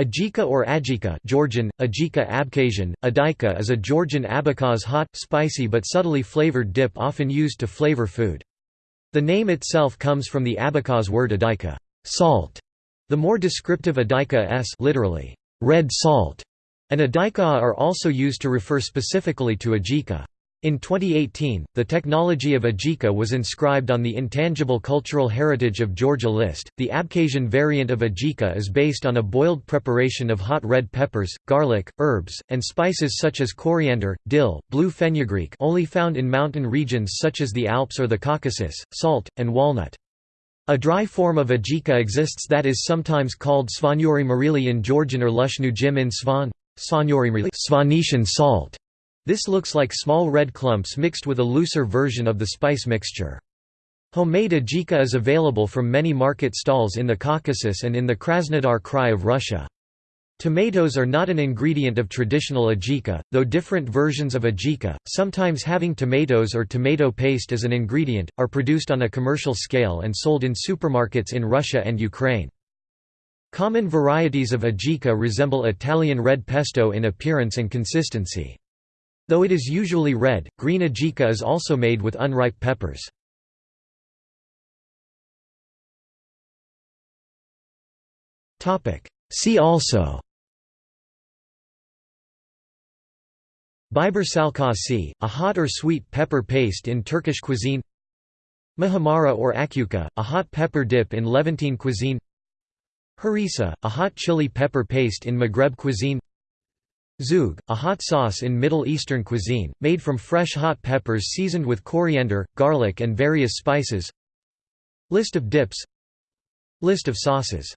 Ajika or Ajika Georgian, Ajika Abkhazian, Adika is a Georgian abkhaz hot, spicy but subtly flavored dip often used to flavor food. The name itself comes from the Abkhaz word adika salt", the more descriptive adika s literally, red salt, and adika are also used to refer specifically to ajika. In 2018, the technology of Ajika was inscribed on the Intangible Cultural Heritage of Georgia list. The Abkhazian variant of Ajika is based on a boiled preparation of hot red peppers, garlic, herbs, and spices such as coriander, dill, blue fenugreek only found in mountain regions such as the Alps or the Caucasus, salt, and walnut. A dry form of Ajika exists that is sometimes called Svanuri marili in Georgian or Lushnu jim in Svan, Svanetian salt. This looks like small red clumps mixed with a looser version of the spice mixture. Homemade ajika is available from many market stalls in the Caucasus and in the Krasnodar Krai of Russia. Tomatoes are not an ingredient of traditional ajika, though different versions of ajika, sometimes having tomatoes or tomato paste as an ingredient, are produced on a commercial scale and sold in supermarkets in Russia and Ukraine. Common varieties of ajika resemble Italian red pesto in appearance and consistency. Though it is usually red, green ajika is also made with unripe peppers. See also Biber salkasi, a hot or sweet pepper paste in Turkish cuisine Muhammara or akuka, a hot pepper dip in Levantine cuisine Harissa, a hot chili pepper paste in Maghreb cuisine Zhoug, a hot sauce in Middle Eastern cuisine, made from fresh hot peppers seasoned with coriander, garlic and various spices. List of dips. List of sauces